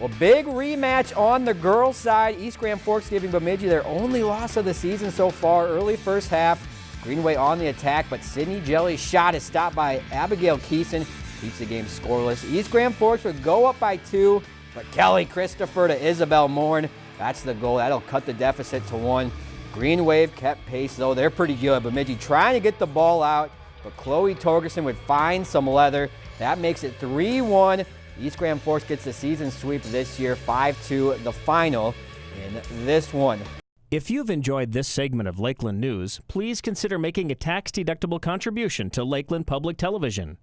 Well, big rematch on the girls' side. East Grand Forks giving Bemidji their only loss of the season so far. Early first half, Green Wave on the attack, but Sydney Jelly's shot is stopped by Abigail Keeson. Keeps the game scoreless. East Grand Forks would go up by two, but Kelly Christopher to Isabel Morn. That's the goal. That'll cut the deficit to one. Green Wave kept pace, though. They're pretty good. Bemidji trying to get the ball out, but Chloe Torgerson would find some leather. That makes it 3-1. East Grand Forks gets the season sweep this year, 5-2, the final in this one. If you've enjoyed this segment of Lakeland News, please consider making a tax-deductible contribution to Lakeland Public Television.